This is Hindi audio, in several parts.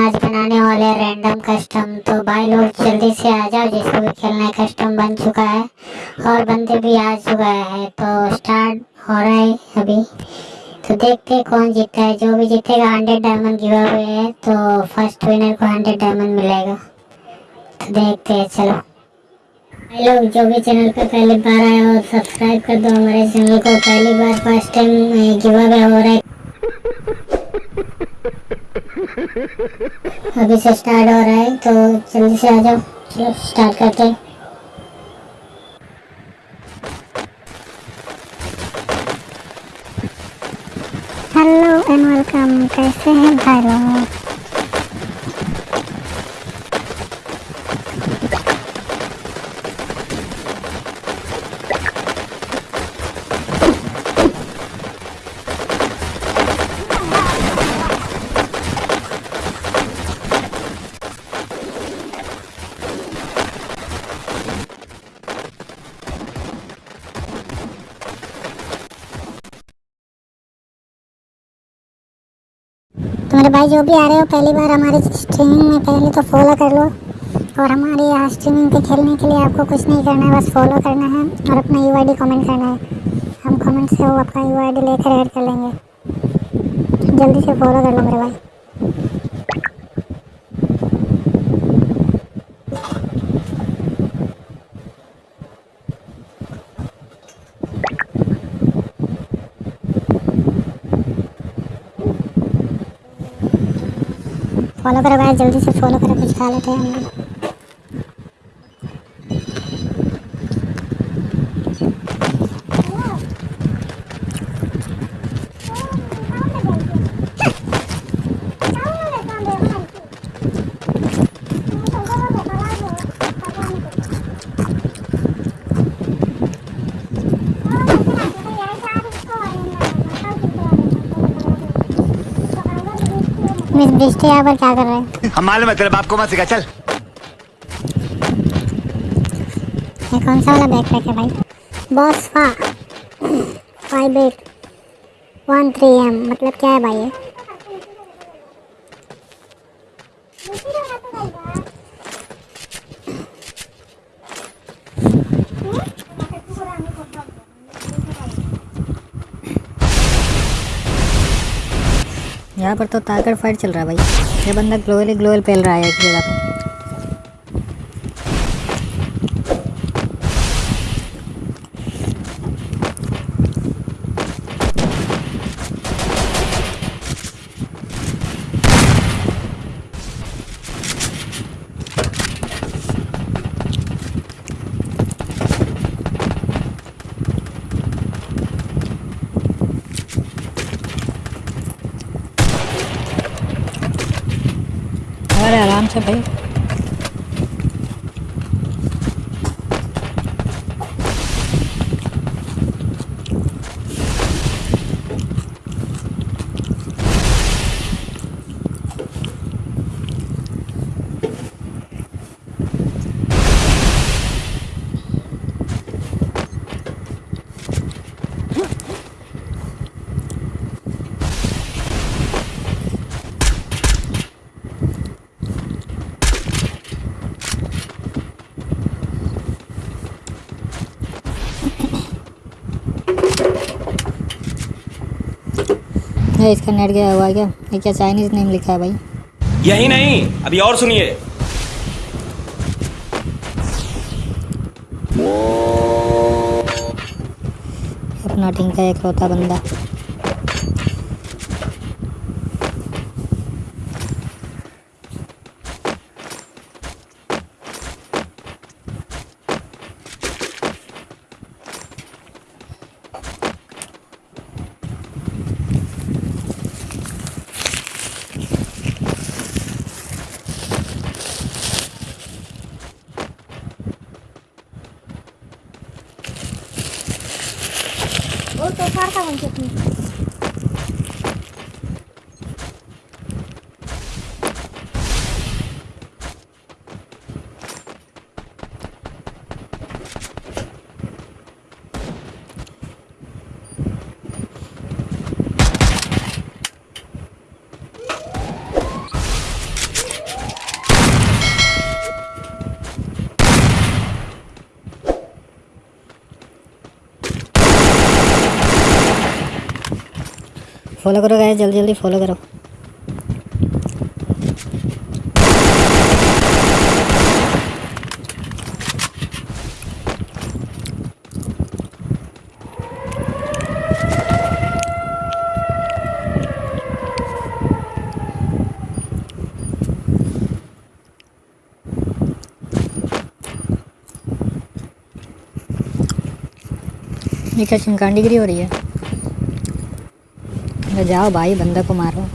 आज बनाने वाले रैंडम कस्टम तो भाई लोग जल्दी से आ जाओ, जिसको भी खेलना है कस्टम बन चुका है, और बंदे भी आ चुका है तो स्टार्ट हो रहा है अभी। तो देखते हैं कौन जीतता है, जो भी जीतेगा हंड्रेड डायमंड गिवा हुए है तो फ़र्स्ट विनर को हंड्रेड डायमंड मिलेगा। तो देखते हैं, चलो। भाई लोग, जो भी चैनल पे पहली बार आए हो सब्सक्राइब कर दो, हमारे चैनल को पहली बार फ़र्स्ट टाइम गिवा हो रहा है। अभी से स्टार्ट हो रहा है तो जल्दी से आ जाओ। चलो स्टार्ट करते हैं। हेलो एंड वेलकम कैसे हैं भाई लोग? भाई जो भी आ रहे हो, पहली बार हमारी स्ट्रीमिंग में पहले तो फॉलो कर लो। और हमारे यहाँ स्ट्रीमिंग पे खेलने के लिए आपको कुछ नहीं करना है, बस फॉलो करना है और अपना यू आई कमेंट करना है। हम कमेंट से वो आपका यू आई लेकर ऐड कर लेंगे। जल्दी से फॉलो कर लो मेरे भाई। फॉलो करो गाइस जल्दी से फॉलो करो कुछ खा लेते हैं हम लोग। बिस्टी यहाँ पर क्या कर रहे हैं। हम मालूम है तेरे बाप को मत सिखा चल। ये कौन सा वाला बैग पैक है भाई? बॉस फा five eight one three M मतलब क्या है भाई ये यहाँ पर तो ताकड़ फाइट चल रहा है भाई। ये बंदा ग्लोअली ग्लोअल फैल रहा है एक जगह पे। अरे आराम भाई इसका नेट गया हुआ है क्या? ये क्या चाइनीज़ नेम लिखा है भाई? यही नहीं अभी और सुनिए। अपना टिंका एक होता बंदा। जल्दी जल्दी फॉलो करो। ये क्या चिमकांडीगिरी हो रही है? जाओ भाई बंदा को मारो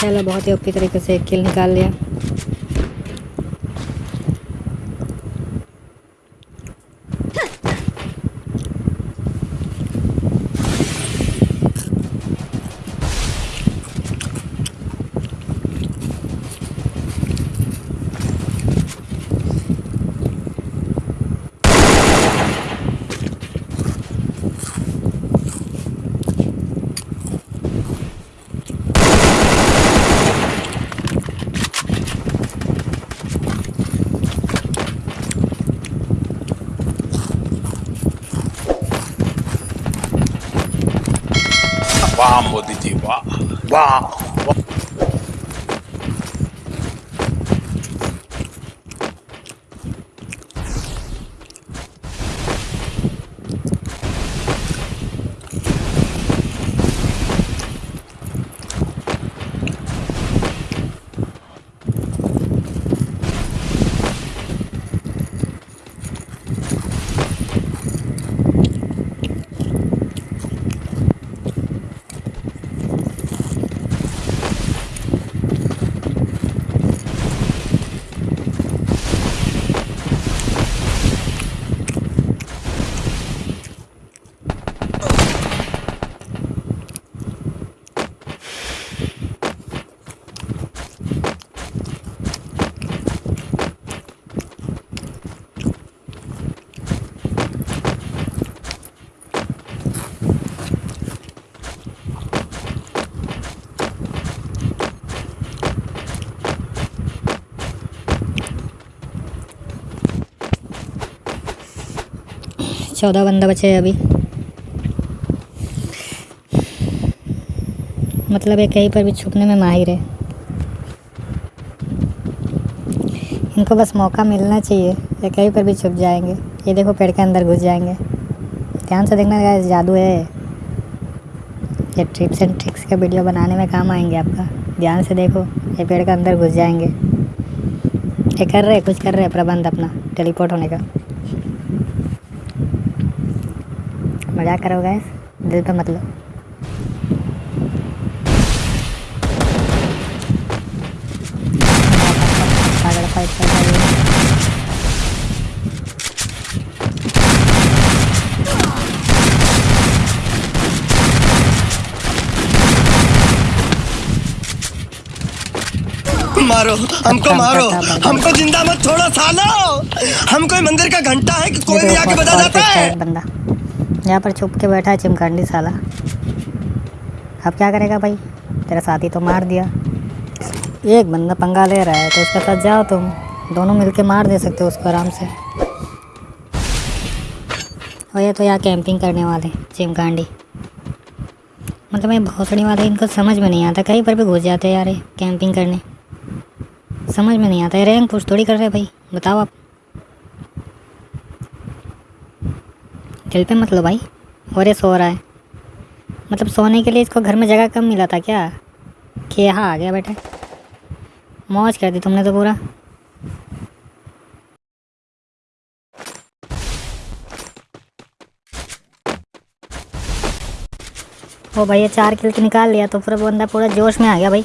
चलो बहुत ही ओपी तरीके से किल निकाल लिया वाह मोदी जी वाह वाह चौदह बंदा बचे हैं अभी। मतलब ये कहीं पर भी छुपने में माहिर है। इनको बस मौका मिलना चाहिए, ये कहीं पर भी छुप जाएँगे। ये देखो पेड़ के अंदर घुस जाएँगे। ध्यान से देखना गाइस जादू है ये। ट्रिप्स एंड ट्रिक्स का वीडियो बनाने में काम आएँगे आपका। ध्यान से देखो, ये पेड़ के अंदर घुस जाएँगे। ये कर रहे कुछ कर रहे प्रबंध अपना टेलीपोर्ट होने का। मज़ाक करो गैस दिल पे मतलब पागल फाइट कर रही है मारो हमको मारो। हमको ज़िंदा मत छोड़ो सालो। हम कोई मंदिर का घंटा है कि कोई भी आके बजा जाता है बंदा। यहाँ पर छुप के बैठा है चिमकांडी साला। अब क्या करेगा भाई? तेरा साथी तो मार दिया। एक बंदा पंगा ले रहा है तो उसके साथ जाओ तुम। दोनों मिलके मार दे सकते हो उसको आराम से। और ये तो यहाँ कैंपिंग करने वाले, चिमकांडी। मतलब ये भोसड़ी वाले, इनको समझ में नहीं आता। कहीं पर भी घुस जाते हैं यार कैंपिंग करने। समझ में नहीं आता। है रैंक पुश थोड़ी कर रहे भाई। बताओ आप। दिल पे मत लो भाई और ये सो रहा है। मतलब सोने के लिए इसको घर में जगह कम मिला था क्या? कि यहाँ आ गया बेटे। मौज कर दी तुमने तो पूरा। ओ भाई, ये चार किल तो निकाल लिया तो पूरा बंदा पूरा जोश में आ गया भाई।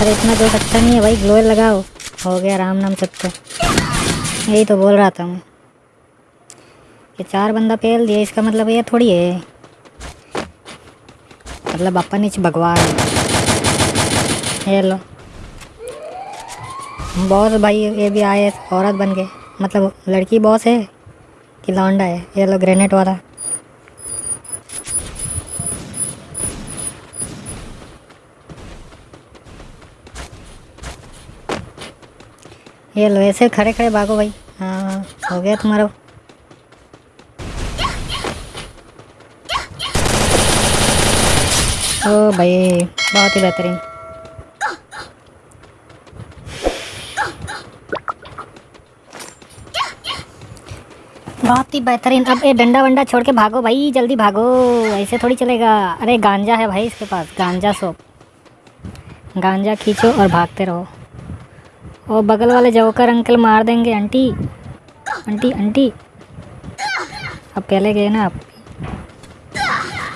अरे इतना जोश अच्छा नहीं है भाई ग्लोअर लगाओ। हो गया राम नाम सत्य यही तो बोल रहा था मैं। कि चार बंदा पेल दिया इसका मतलब ये थोड़ी है। मतलब अपन ही भगवान है। ये लो। बॉस भाई ये भी आए औरत बन के मतलब लड़की बॉस है कि लौंडा है? ये लो ग्रेनेड वाला। ये लो ऐसे खड़े खड़े भागो भाई। हाँ, हो गया तुम्हारा। ओ भाई बहुत ही बेहतरीन बहुत ही बेहतरीन। अब ये डंडा वंडा छोड़ के भागो भाई, जल्दी भागो। ऐसे थोड़ी चलेगा। अरे, गांजा है भाई इसके पास। गांजा सोप गांजा खींचो और भागते रहो। और बगल वाले जोकर अंकल मार देंगे, आंटी। Aunty aunty. अब पहले गए ना आप?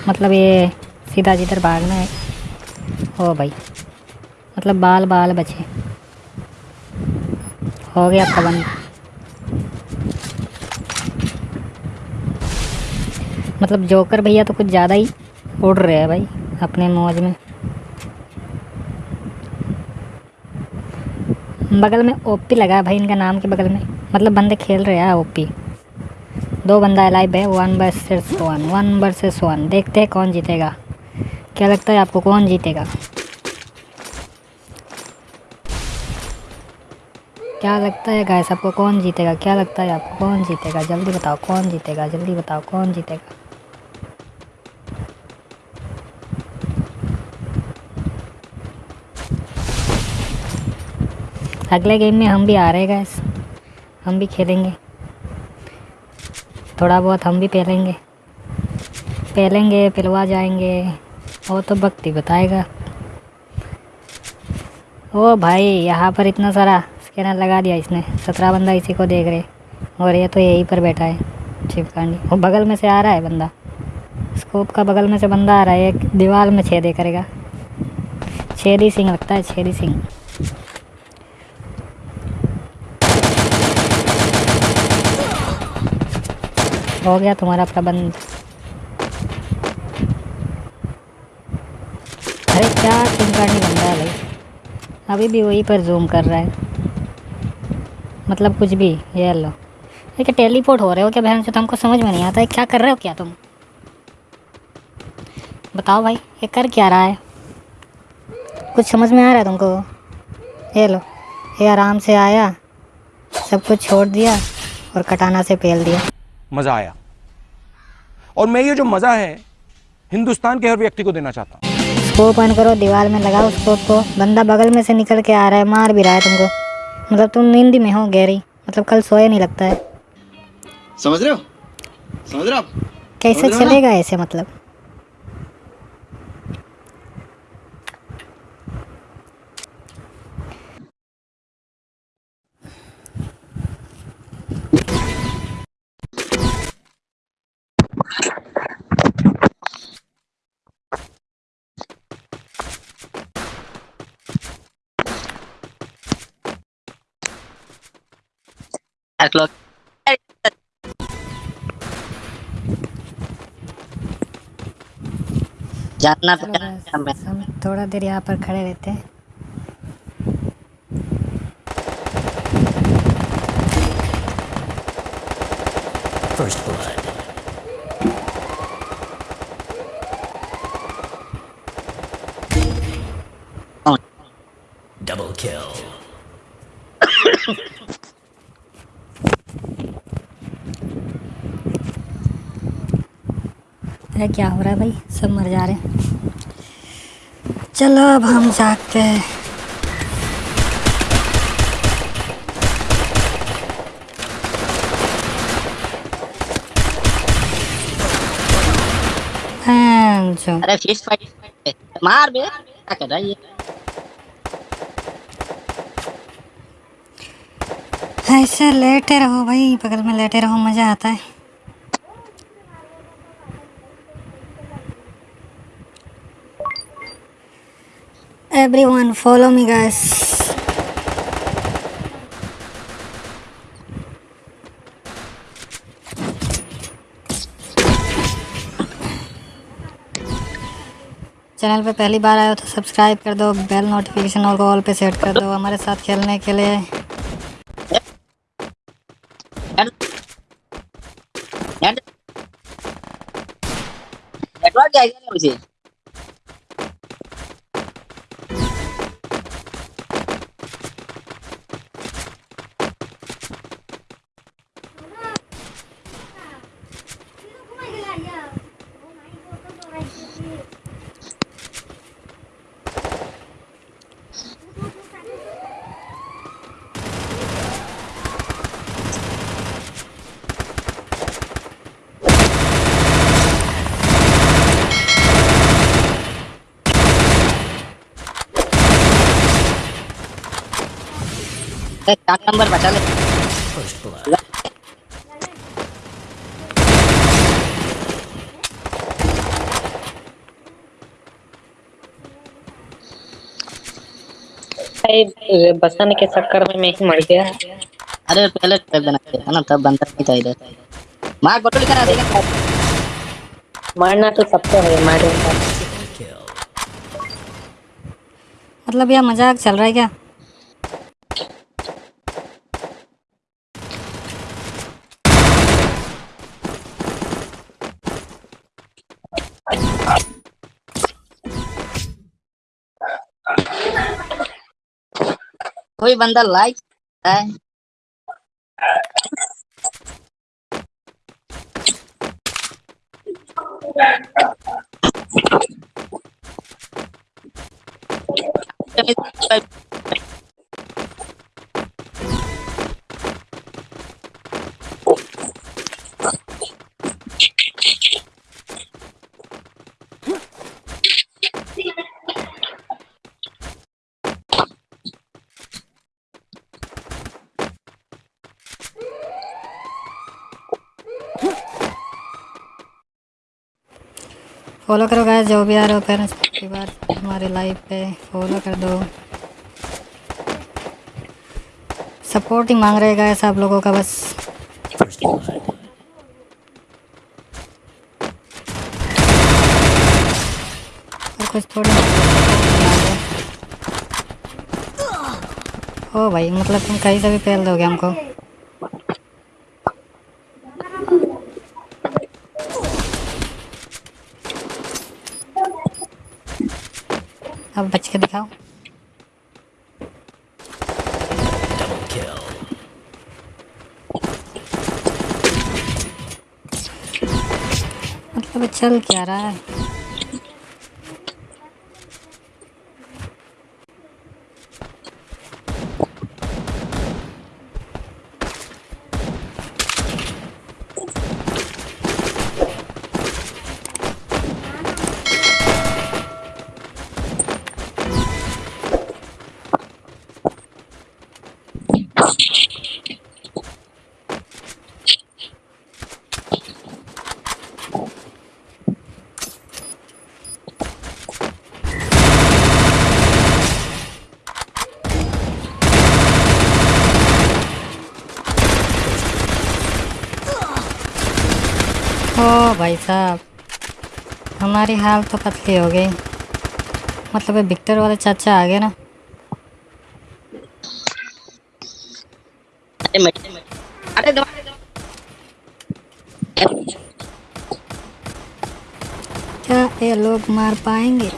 मतलब ये सीधा जिधर भागना है हो भाई। मतलब बाल बाल बचे। हो गया बंद मतलब जोकर भैया तो कुछ ज़्यादा ही उड़ रहे हैं भाई, अपने मौज में। बगल में ओपी लगा है भाई, इनका नाम के बगल में। मतलब बंदे खेल रहे हैं ओपी। दो बंदा लाइव है one versus one one versus one देखते हैं कौन जीतेगा। क्या लगता है आपको कौन जीतेगा? क्या लगता है गाइस आपको कौन जीतेगा? क्या लगता है आपको कौन जीतेगा? जल्दी बताओ, कौन जीतेगा? जल्दी बताओ, कौन जीतेगा? अगले गेम में हम भी आ रहे हैं गाइस हम भी खेलेंगे. थोड़ा बहुत हम भी पहलेंगे. पहलेंगे, पिलवा जाएँगे. वो तो भक्ति बताएगा। ओ भाई, यहाँ पर इतना सारा स्कैनर लगा दिया इसने। सत्रह बंदा इसी को देख रहे और ये तो यहीं पर बैठा है चिपकांडी वो बगल में से आ रहा है बंदा। स्कोप का बगल में से बंदा आ रहा है, एक दीवार में छेदे करेगा। छेदी सिंह लगता है, छेदी सिंह। हो गया तुम्हारा प्रबंध। अरे क्या चिंकानी बन रहा है भाई? अभी भी वहीं पर जूम कर रहा है। मतलब कुछ भी, ये लो। क्या टेलीपोर्ट हो रहे हो क्या बहन से? तुमको समझ में नहीं आता है, क्या कर रहे हो क्या तुम? बताओ भाई, ये कर क्या रहा है? कुछ समझ में आ रहा है तुमको? ये लो, ये आराम से आया, सब कुछ छोड़ दिया और कटाना से पेल दिया। मज़ा आया। और मैं ये जो मज़ा है, हिंदुस्तान के हर व्यक्ति को देना चाहता हूँ। स्कोप ऑन करो दीवार में लगाओ स्कोप को। बंदा बगल में से निकल के आ रहा है मार भी रहा है तुमको। मतलब तुम नींद में हो गहरी मतलब कल सोया नहीं लगता है। समझ रहे हो? समझ रहे हो कैसे? चलेगा ऐसे मतलब? O'clock. जानना चलो हम थोड़ा देर यहाँ पर खड़े रहते हैं अरे क्या हो रहा है भाई? सब मर जा रहे हैं। चलो अब हम जागते हैं। हाँ, अरे फ़िश फाइट मार बे। क्या कर रहा है ये? ऐसे लेटे रहो भाई बगल में लेटे रहो मज़ा आता है। everyone, follow me guys. Channel पे पहली बार आए हो तो सब्सक्राइब कर दो बेल नोटिफिकेशन और ऑल पे सेट कर दो हमारे साथ खेलने के लिए नेटवर्क चार नंबर बचा ले बसाने के चक्कर में मैं ही मर गया अरे पहले कर देना चाहिए ना तब बनता नहीं था इधर मार बटुल करा देगा मारना तो सबको है मारे मतलब यह मज़ाक चल रहा है क्या? कोई बंदा लाइक है फॉलो करो गाइस जो भी आ रहे हो पेरेंट्स की बार हमारे लाइव पे फॉलो कर दो। सपोर्ट ही मांग रहे गाइस आप लोगों का बस। और कुछ थोड़ी ओ भाई मतलब तुम कहीं से भी पेल दोगे हमको। अब बच के दिखाओ। मतलब चल क्या रहा है ओ भाई साहब। हमारी हाल तो पतली हो गई। मतलब विक्टर वाले चाचा आ गए ना। अरे मत अरे दो क्या ये लोग मार पाएँगे?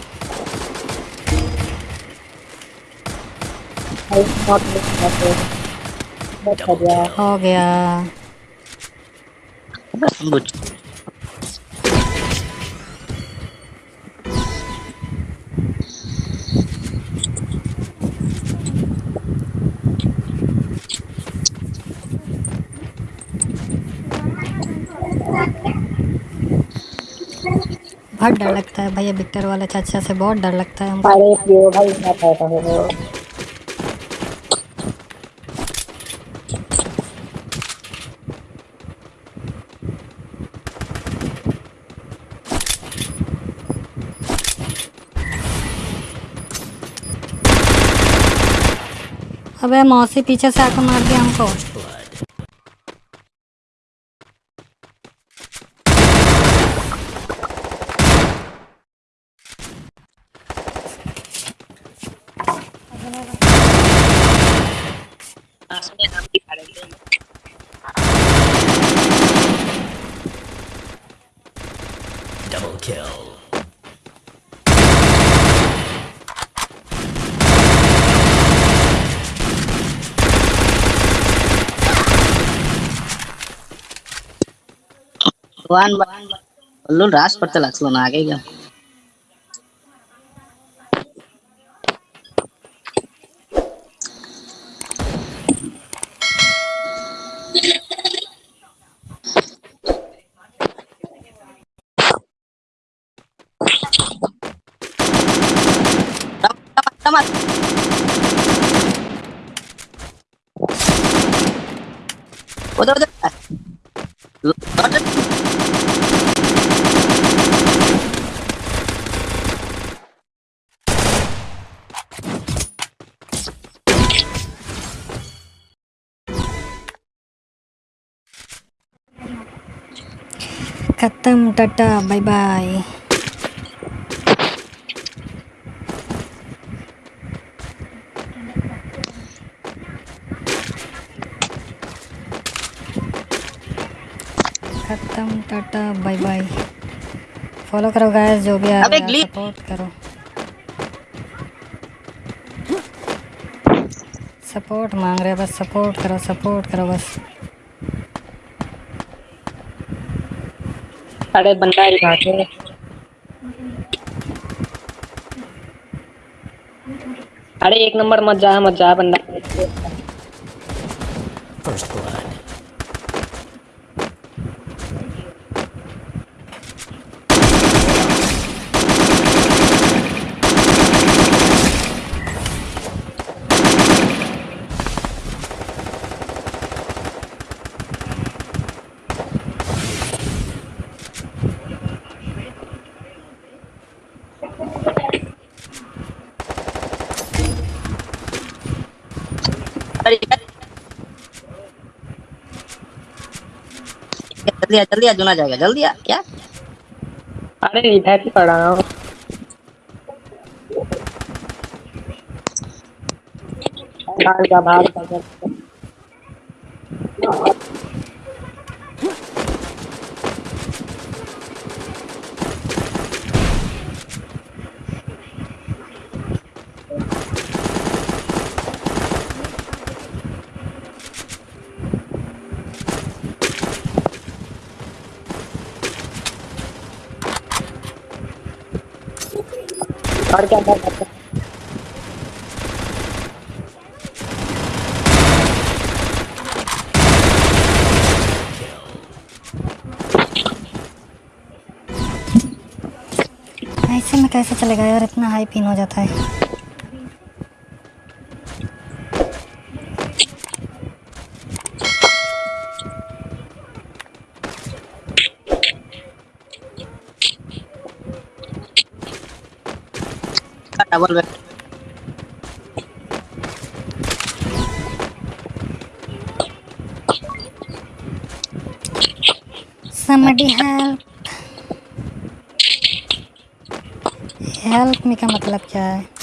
हो गया। बहुत डर लगता है भैया विक्टर वाले चाचा से बहुत डर लगता है हमको। अरे पियो भाई क्या कहता है? वो अबे मौसी पीछे से आकर मार दिया हमको। वन उल्लू रास पड़ते लगलो ना आगे क्या उधर उधर लौट खत्म टाटा बाय बाय खत्म टाटा बाय बाय फॉलो करो गाइस जो भी आ सपोर्ट करो सपोर्ट मांग रहे हैं बस सपोर्ट करो सपोर्ट करो बस अरे बंदा ही। भागे अरे एक नंबर मत जा मत जा बंदा अरे यार। जल्दी आ जल्दी आ जुना जाएगा, जल्दी आ, क्या? अरे इधर ही। पड़ा हूँ भाग जा भाग जा। क्या हैं? ऐसे में कैसे चलेगा यार इतना हाई पिन हो जाता है double back somebody help. Help me का मतलब क्या है?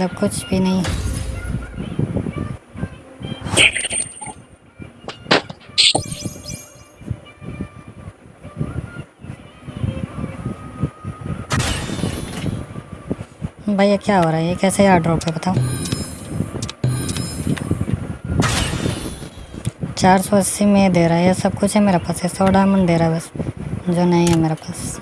मतलब कुछ भी नहीं। भैया, क्या हो रहा है? ये कैसे यार ड्रॉप है, बताओ। चार सौ अस्सी में दे रहा है, ये सब कुछ है मेरे पास, ये सौ डायमंड दे रहा है बस, जो नहीं है मेरे पास।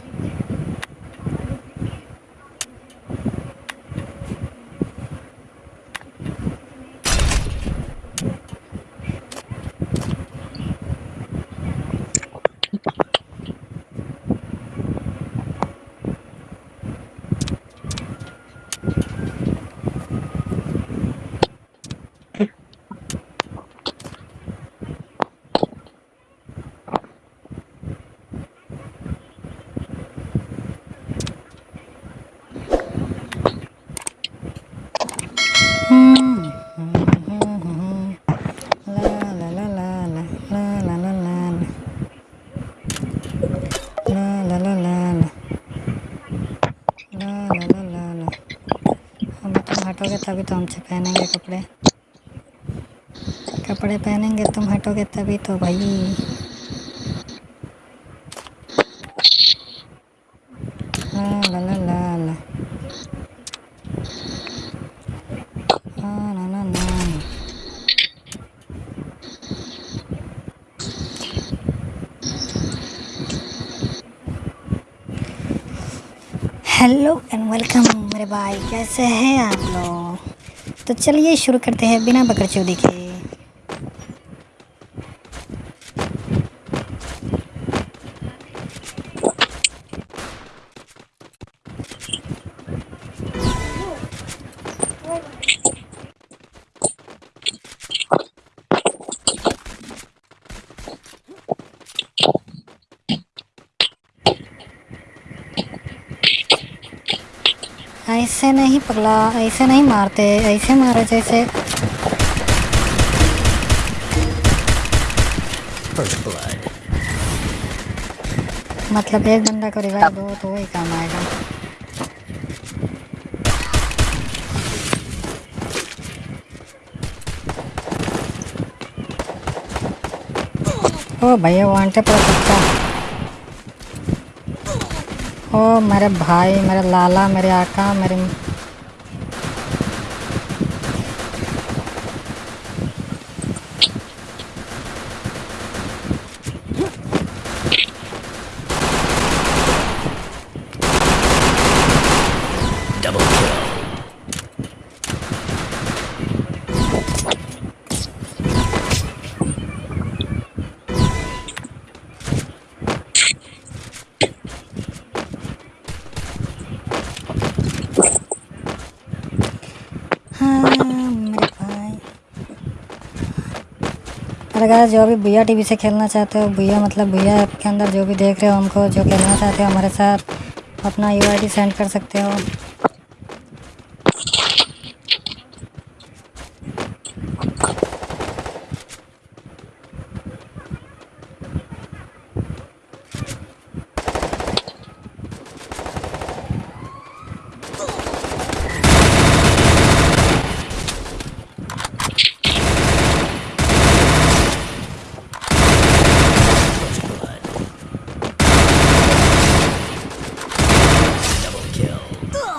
तभी तो हमसे पहनेंगे कपड़े। कपड़े पहनेंगे, तुम हटोगे तभी तो भाई। हाँ, हाँ, हेलो एंड वेलकम मेरे भाई, कैसे हैं आप लोग? तो चलिए शुरू करते हैं बिना बकरचोदी के पगला, ऐसे नहीं मारते, ऐसे मारे जैसे। मतलब एक बंदा को रिवाइव दो तो वही काम आएगा। ओ भैया वो आंटे पर सकता ओ मेरे भाई, मेरे लाला, मेरे आका, मेरे गाइस जो भी भैया टीवी से खेलना चाहते हो, भैया मतलब भैया ऐप के अंदर जो भी देख रहे हो हमको जो खेलना चाहते हो हमारे साथ, अपना यूआईडी सेंड कर सकते हो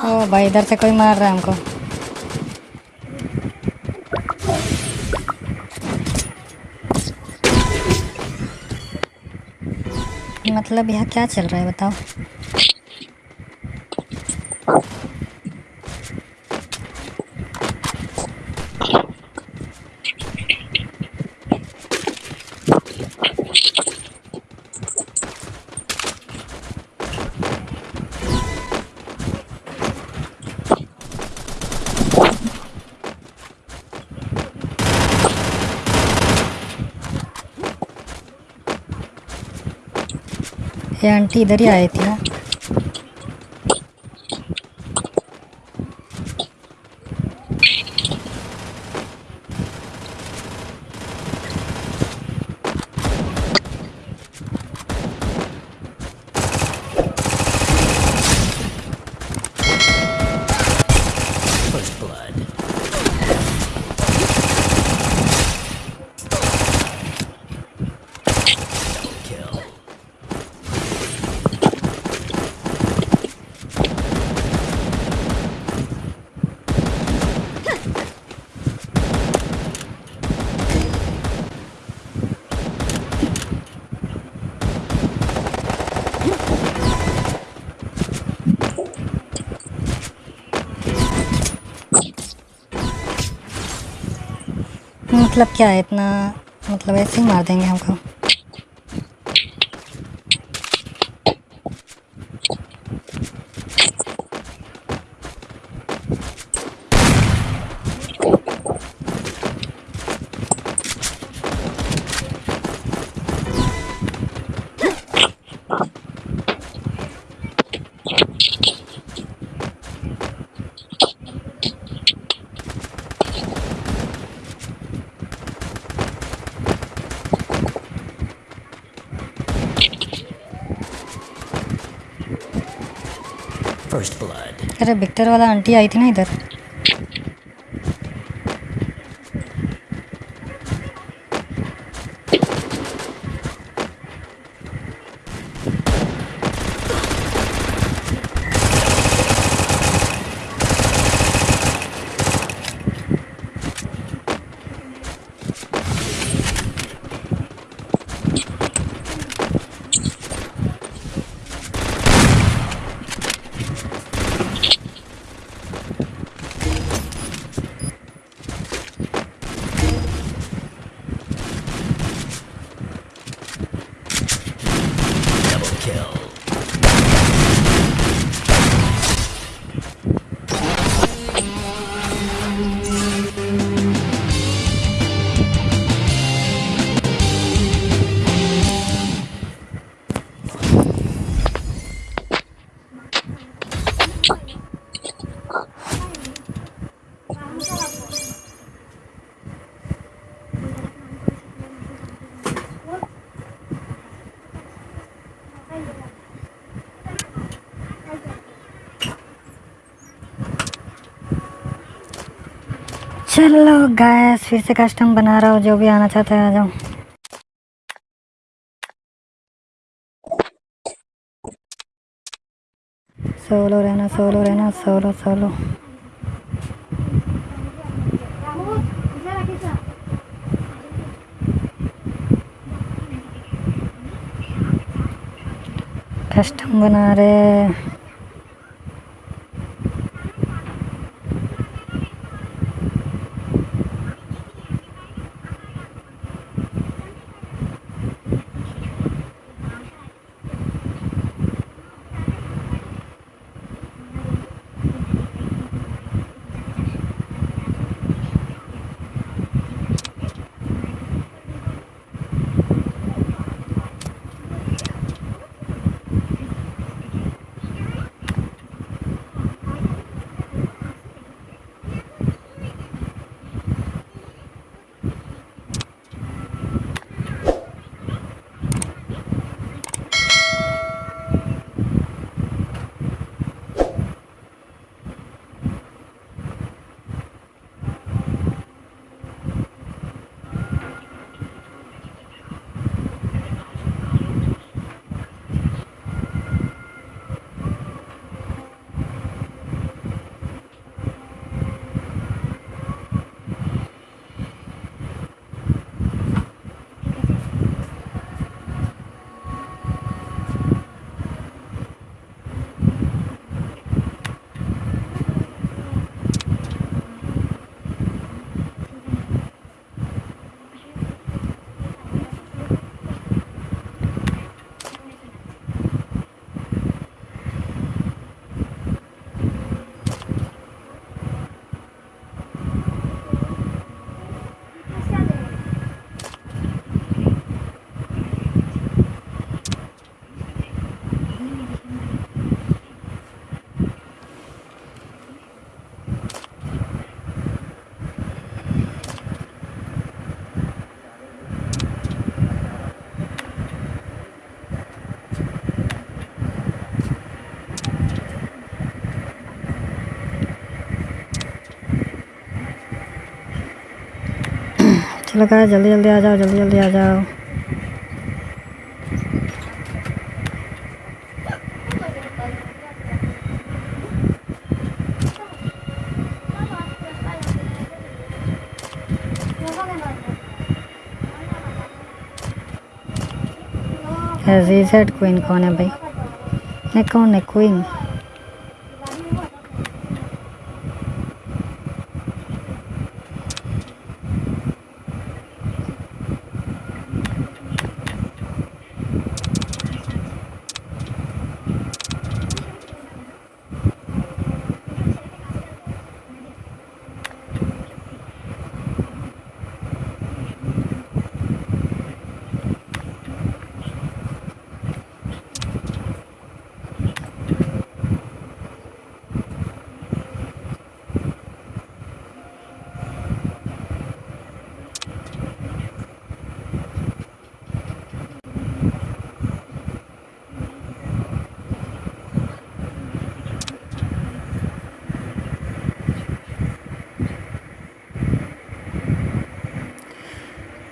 ओ भाई इधर से कोई मार रहा है हमको मतलब यहाँ क्या चल रहा है बताओ? ये आंटी इधर ही आई थी। ना मतलब क्या है इतना मतलब ऐसे ही मार देंगे हमको First blood. अरे विक्टर वाला आंटी आई थी ना इधर। चलो गैस फिर से कस्टम बना रहा हूँ, जो भी आना चाहता है आ जाओ। सोलो रहना सोलो रहना सोलो सोलो कस्टम बना रहे चलो गाइस जल्दी जल्दी आ जाओ, जल्दी जल्दी आ जाओ। क्वीन कौन है भाई? नहीं, कौन है queen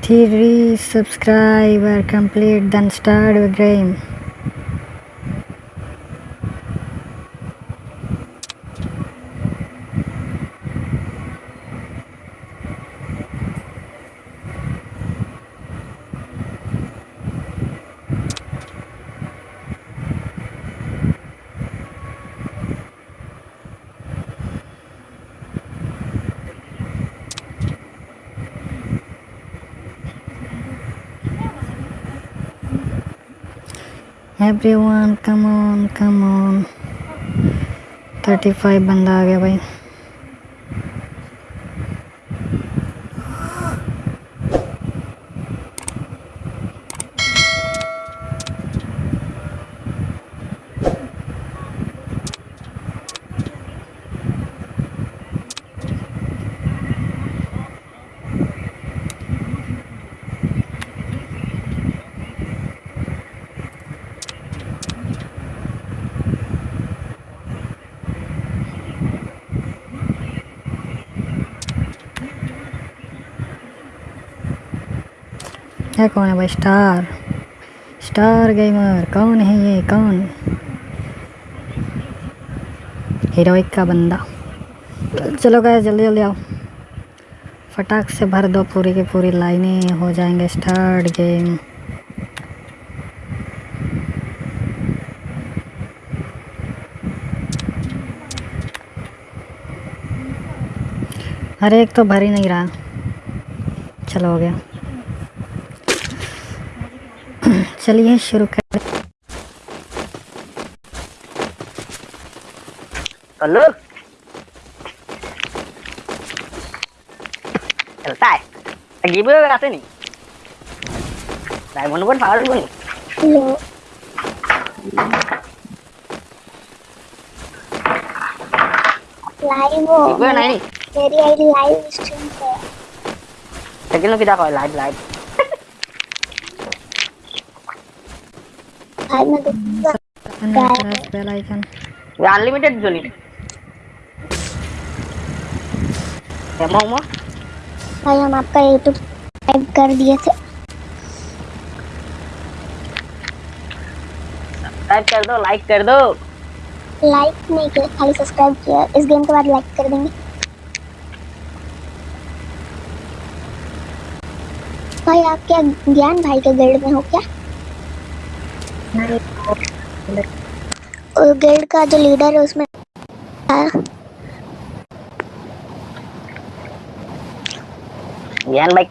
Three subscriber complete then start the game. Everyone come on come on 35 बंदा आ गया भाई। है कौन है भाई? स्टार। Star gamer. कौन है ये? कौन? हीरोइक का बंदा। चलो गए जल्दी जल्दी आओ। फटाक से भर दो पूरी की पूरी लाइनें। हो जाएँगे स्टार्ट गेम। अरे, एक तो भर ही नहीं रहा। चलो, हो गया। चलिए शुरू कर कल्लू चलता है अजीब आते नहीं diamond one power one hello live हो अजीब नहीं मेरी आईडी लाइव स्ट्रीम पे है सेकंड लोग किधर लाइव लाइव भाई मैं देखूँगा bell icon unlimited jolly emo emo भाई हम आपका यूट्यूब सब्सक्राइब कर दिए थे। सब्सक्राइब कर दो लाइक कर दो। लाइक नहीं किया खाली सब्सक्राइब किया। इस गेम के बाद लाइक कर देंगे। भाई आप क्या ज्ञान भाई के गिल्ड में हो क्या? गिल्ड का जो लीडर है उसमें ज्ञान भाई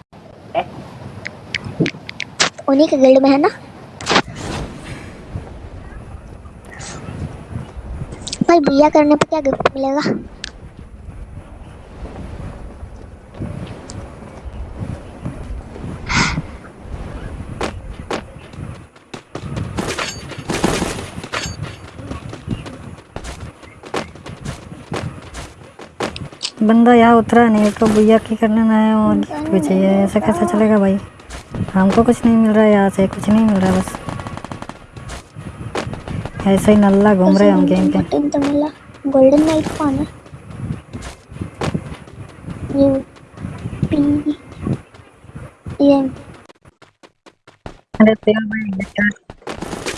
उन्हीं के गिल्ड में है ना? भाई भैया करने पे क्या गिफ्ट मिलेगा? बंदा यहाँ उतरा नहीं तो भैया की करने ना है और गिफ्ट भी चाहिए ऐसा कैसे चलेगा भाई? हमको कुछ नहीं मिल रहा है यहाँ से कुछ नहीं मिल रहा बस। ऐसे ही नल्ला घूम रहे हैं हम गेम मिला गोल्डन नाइट कौन है? ये पी ये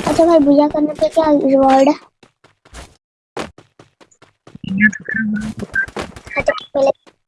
अच्छा भाई भैया करने पे क्या रिवॉर्ड है?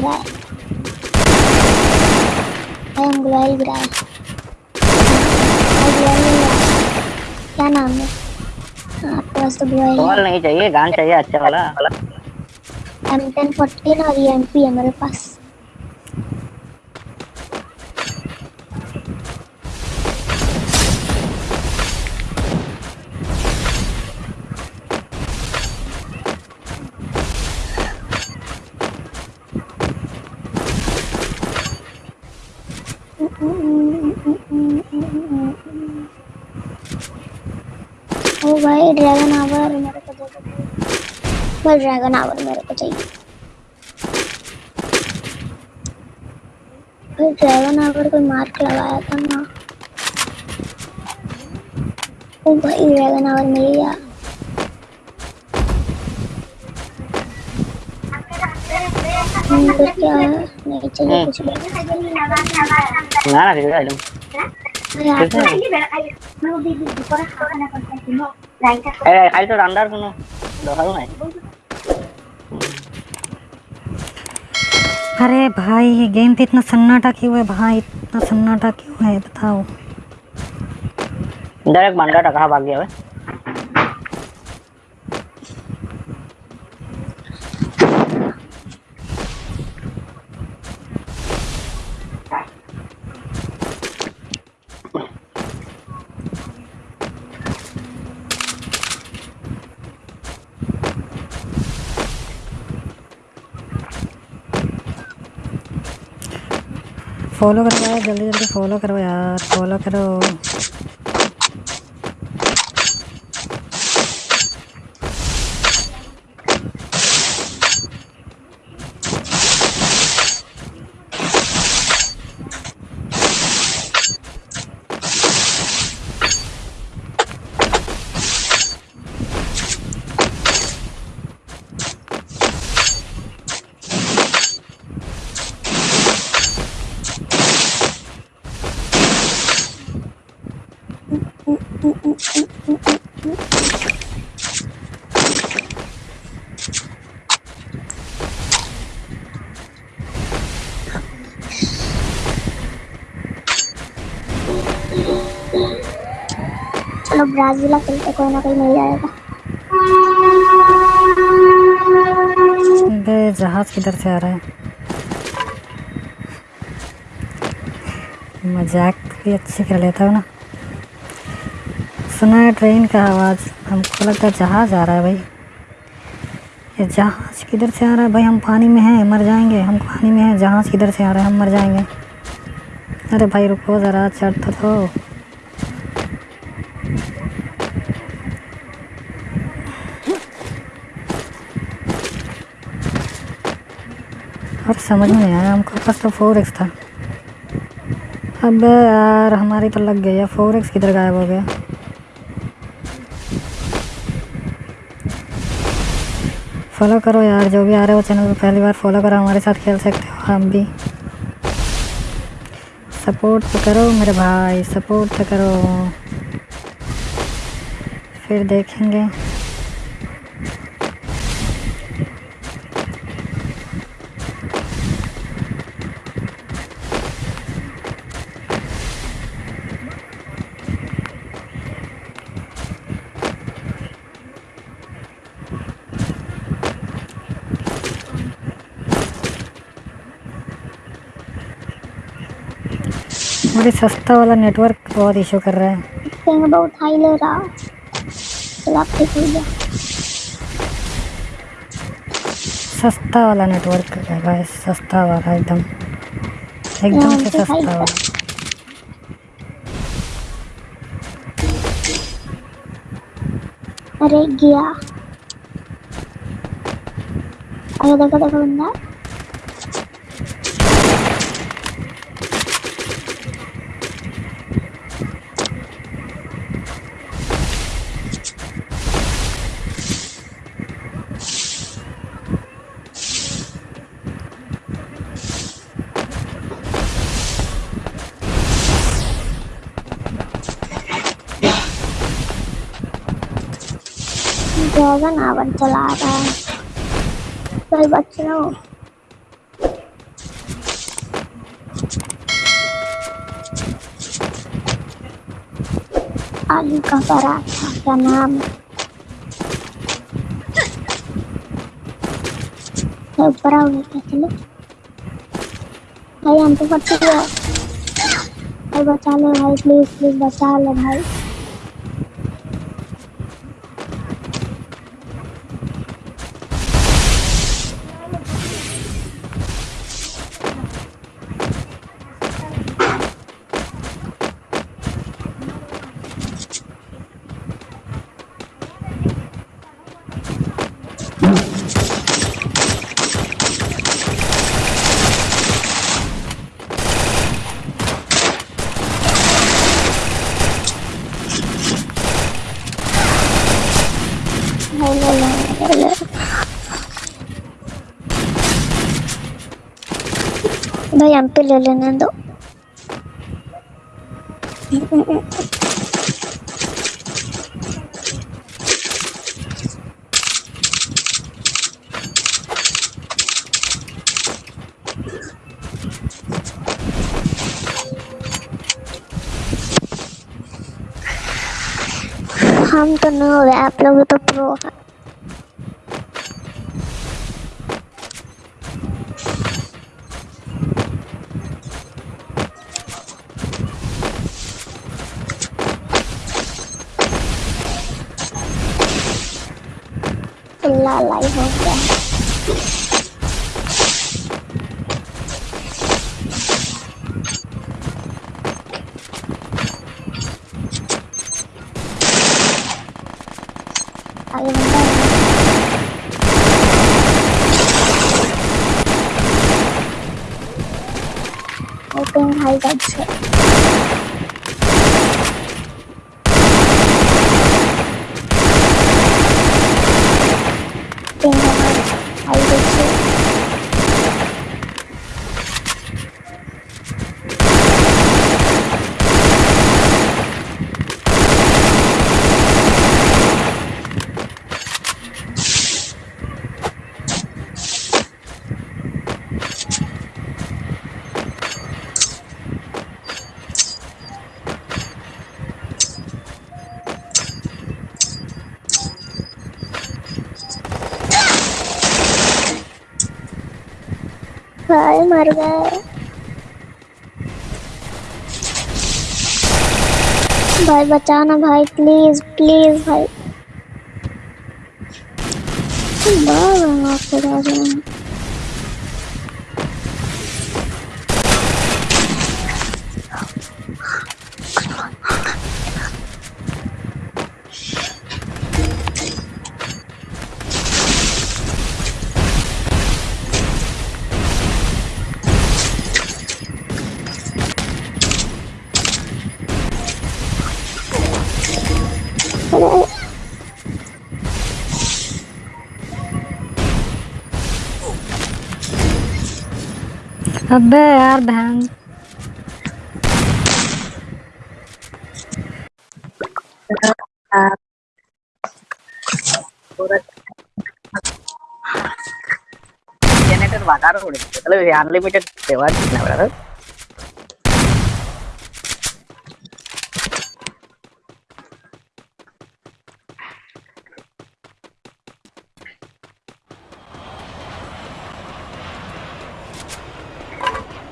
गिरा है गिरा है। ग्लोअल नहीं गिरा क्या नाम है? आपके पास तो बॉल नहीं चाहिए गान चाहिए अच्छा वाला। एम टेन फोर्टीन और ये एम पी है मेरे पास। ओ भाई ड्रैगन आवर मेरे को दे दो। भाई ड्रैगन आवर मेरे को चाहिए। भाई ड्रैगन आवर कोई मार्क लगाया था ना। ओ भाई ड्रैगन आवर मिल गया। हम्म, क्या नहीं चाहिए कुछ भी। ना ना खाली तो अंदर सुनो दोहारू नहीं अरे भाई ये गेम पे इतना सन्नाटा क्यों है भाई? इतना सन्नाटा क्यों है? बताओ। डायरेक्ट एक बंदा टका भाग गया है। फॉलो करो जल्दी जल्दी फॉलो करो यार फॉलो करो। चलो ब्राजीला खेलते, कोई ना कोई मिल जाएगा। जहाज़ किधर से आ रहा है? मज़ाक भी अच्छी कर लेता हूँ ना। सुना है ट्रेन का आवाज़, हमको लगता है जहाज़ आ रहा है भाई। ये जहाज़ किधर से आ रहा है? भाई, हम पानी में हैं, मर जाएँगे। हम पानी में हैं, जहाज़ किधर से आ रहा है? हम मर जाएँगे। अरे भाई, रुको ज़रा, चढ़ तो और समझ में नहीं आया, हमको पास तो फोर एक्स था। अब यार, हमारी तो लग गई है फोर एक्स किधर गायब हो गया? फॉलो करो यार, जो भी आ रहे हो चैनल पे पहली बार फॉलो करो, हमारे साथ खेल सकते हो आप भी। सपोर्ट तो करो मेरे भाई सपोर्ट तो करो। फिर देखेंगे। बड़ी सस्ता वाला नेटवर्क बहुत इशू कर रहा है। पिंग बहुत हाई ले रहा चलो सस्ता वाला नेटवर्क है भाई सस्ता वाला एकदम। एकदम से सस्ता वाला। अरे गया। अरे देखो देखो बंदा। ड्रैगन आवन चला रहा है। चल बच बच्चों आलू का पराठा क्या नाम। ऊपर आओगे क्या चलो भाई, हम तो फट गया भाई, बचा लो भाई प्लीज़ प्लीज़ बचा लो भाई ले लो ले लो भाई हम पे ले लेने दो हम तो नहीं हो रहे आप लोग तो प्रो हैं ला लाई हो गया आगे बंदा है और पिंग हाई साइड से पिंग हाई साइड से भाई मर गए भाई बचाना भाई प्लीज़ प्लीज़ भाई। बार बार अबे यार बहन जनरेटर हो रहे मतलब अनलिमिटेड सेवा कितना बड़ा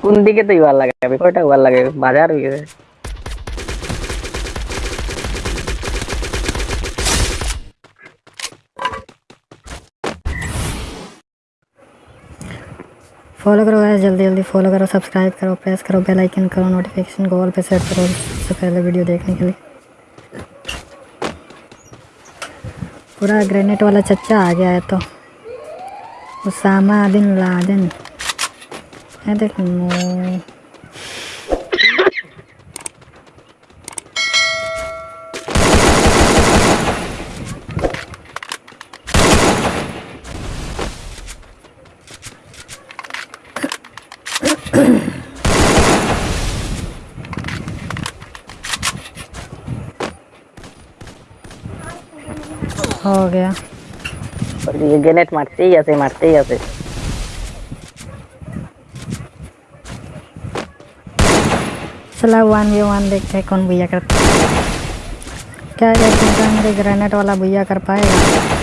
কোন দিকে তো ইবার লাগে আমি কয়টা ইবার লাগে বাজার হয়ে গেছে फॉलो करो गाइस जल्दी जल्दी फॉलो करो सब्सक्राइब करो प्रेस करो बेल आइकन करो नोटिफिकेशन को ऑल पे सेट करो सबसे पहले वीडियो देखने के लिए पूरा ग्रेनेट वाला चच्चा आ गया है तो उसामा बिन लादेन 애들 분무 हो गया और ये ग्रेनेट मारते ही ऐसे मारते ही ऐसे चला वन वे वन देखते हैं कौन भैया करता है। क्या एक मेरे ग्रेनेड वाला भैया कर पाएगा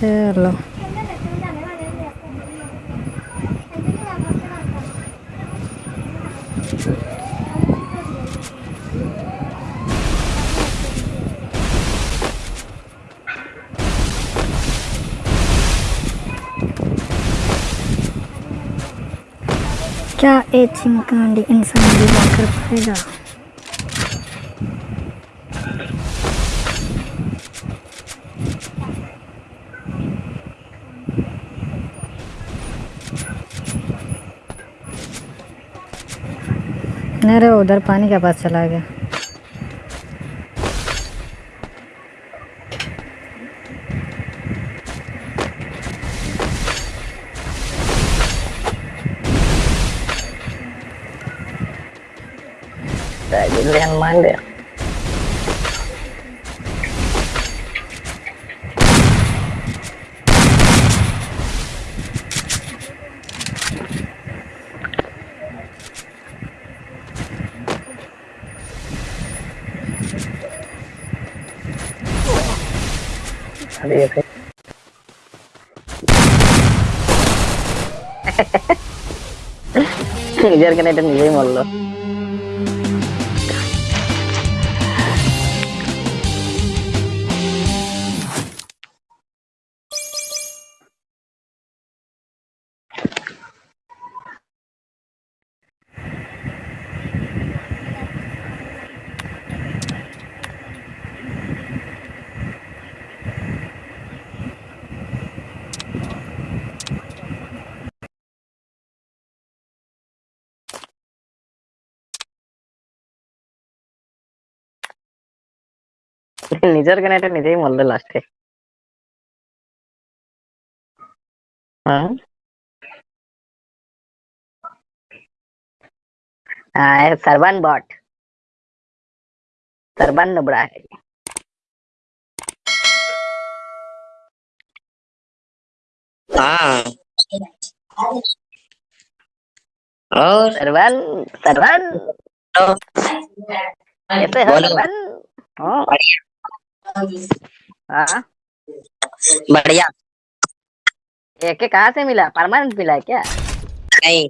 चलो क्या एक चिमकांडी इंसान भी कर पाएगा नहीं रे उधर पानी के पास चला गया? নিজের কেন এটা নিজেই মরলো। নিজের কেন এটা নিজেই মরলো লাস্টে हाँ हाँ सरवन बॉट सरवन नुबड़ा है हाँ और सरवन सरवन कैसे हो बोलो। सरवन हाँ हाँ? बढ़िया। एक कहा कहाँ से मिला? परमानेंट मिला है क्या? नहीं।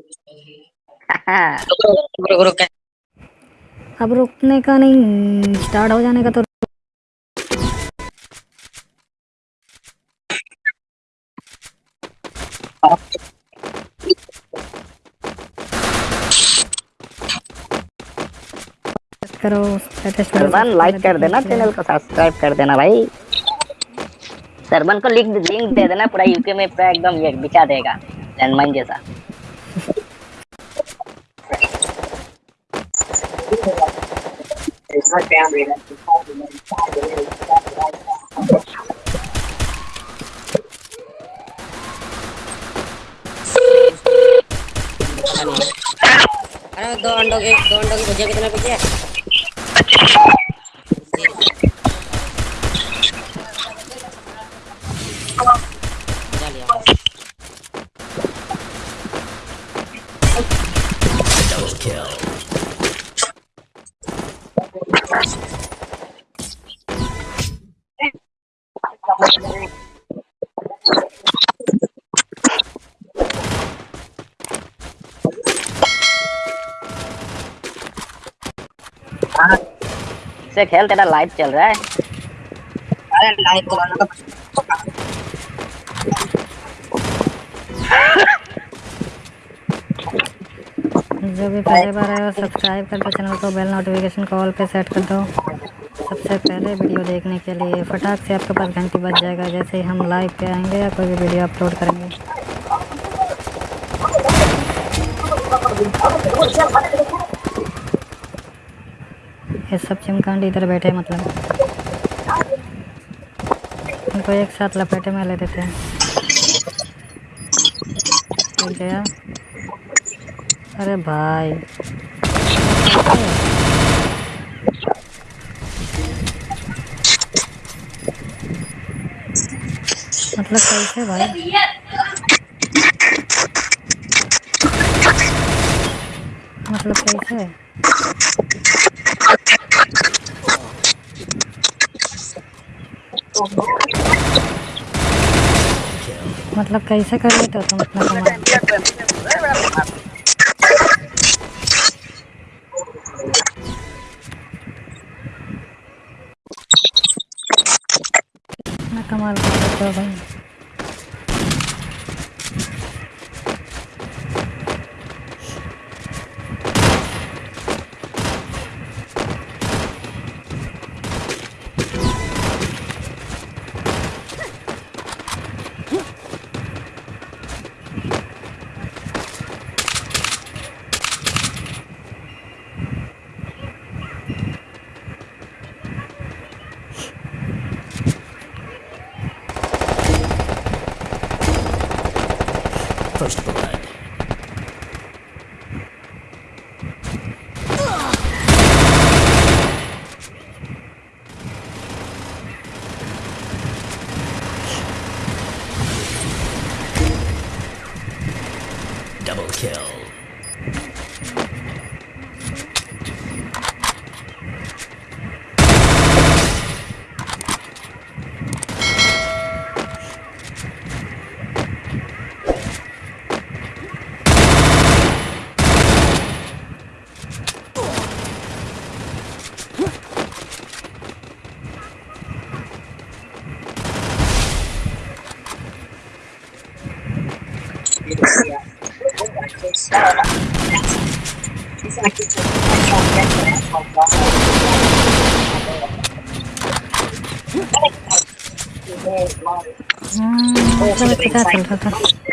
हाँ, रुको रुको रुको। अब रुकने का नहीं स्टार्ट हो जाने का तो करो सरवन लाइक कर देना चैनल को सब्सक्राइब कर देना भाई। सरवन को लिंक लिंक दे देना पूरा यूके में पूरा एकदम ये बिछा देगा लैंडमाइन जैसा। अरे दो अंडों के दो अंडों की भुजिया कितने रुपए Thank you. से खेल तेरा लाइव चल रहा है। अरे लाइक तो जो भी पहले बार आए हो सब्सक्राइब कर दो चैनल को बेल नोटिफिकेशन कॉल पे सेट कर दो। सबसे पहले वीडियो देखने के लिए फटाक से आपके पास घंटी बज जाएगा जैसे ही हम लाइव पे आएँगे या कोई भी वीडियो अपलोड करेंगे। ये सब चिमकांड इधर बैठे मतलब। इनको एक साथ लपेटे में ले देते हैं। गया अरे भाई। मतलब कैसे भाई? मतलब कैसे? मतलब कैसे कर लेते हो तुम इतना कमाल? इतना लेते हो भाई। हम्म, मतलब इससे क्या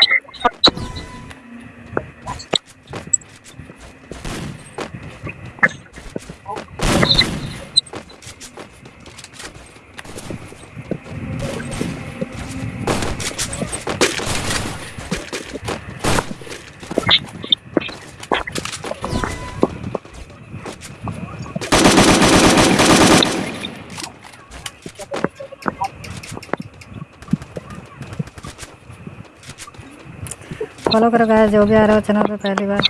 फॉलो करो गाइस, जो भी आ रहा हो चैनल पे पहली बार।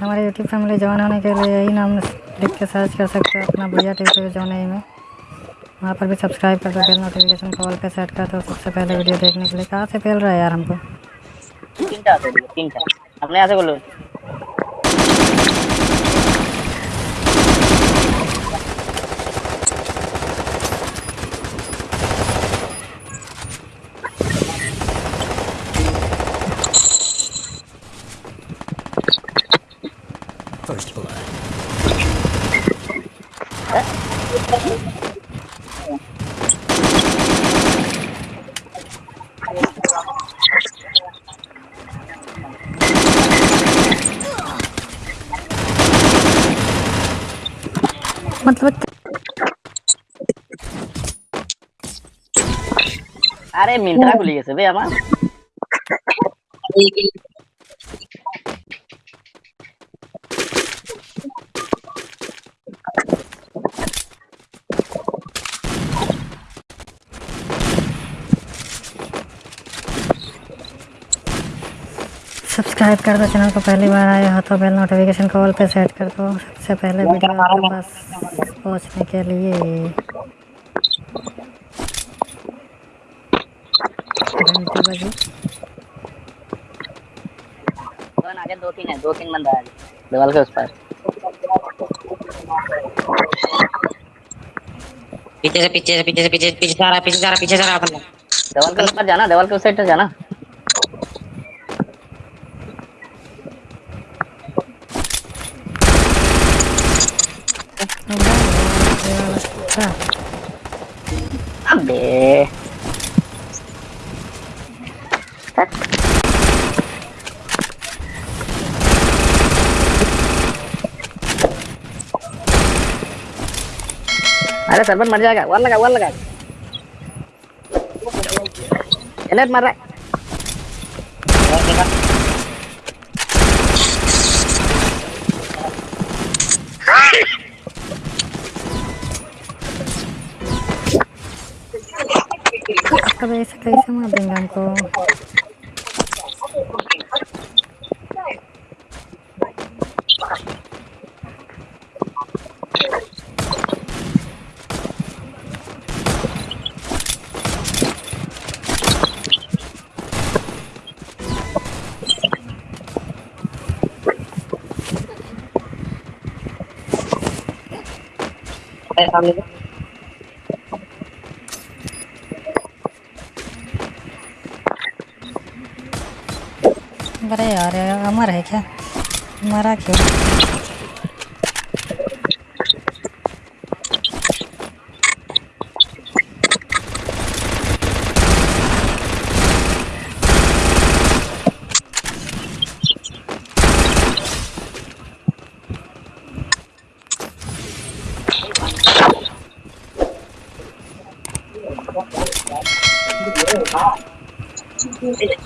हमारे यूट्यूब फैमिली ज्वाइन होने के लिए यही नाम लिख के सर्च कर सकते हो अपना भैया टी वी जॉन है में वहाँ पर भी सब्सक्राइब कर दो बेल नोटिफिकेशन कॉल पर सेट कर दो, सबसे पहले वीडियो देखने के लिए। कहाँ से फैल रहा है यार हमको? আরে মিন্ট্রা খুলে গেছে বে আমার सब्सक्राइब कर दो चैनल को पहली बार आए हो तो बेल नोटिफिकेशन कॉल पे सेट कर दो सबसे पहले वीडियो आपके पास पहुंचने के लिए कौन आगे दो तीन है दो तीन बंदा है। दीवार के उस पार। पीछे से पीछे से पीछे से पीछे पीछे सारा रहा पीछे सारा आ रहा पीछे जा रहा अपन दीवार के उस पार जाना दीवार के उस साइड से जाना अच्छा अबे अरे सरबन मर जाएगा वन लगा वन लगा एनेट मर रहा है अब ऐसे कैसे मार देंगे हमको सामने से अरे यार अमर है क्या? मरा क्यों?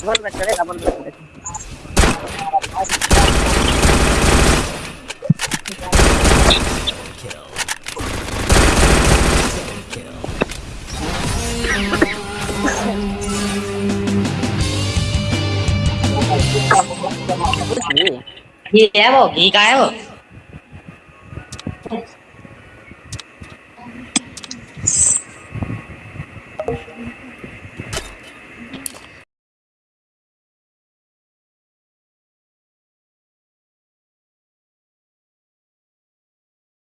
बोल बैठ चलेगा बोल बैठ चलेगा ये है वो